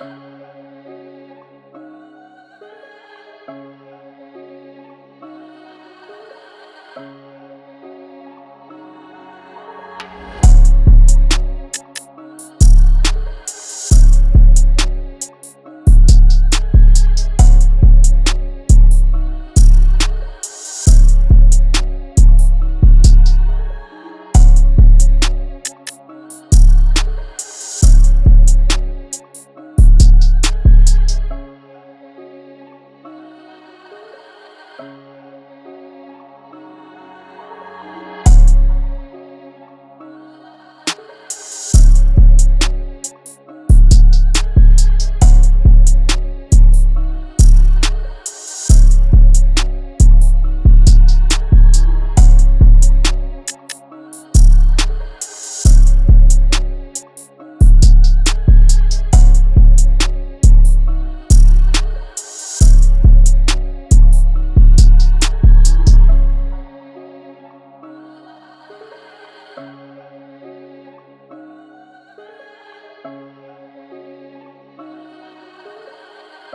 Thank you. Bye.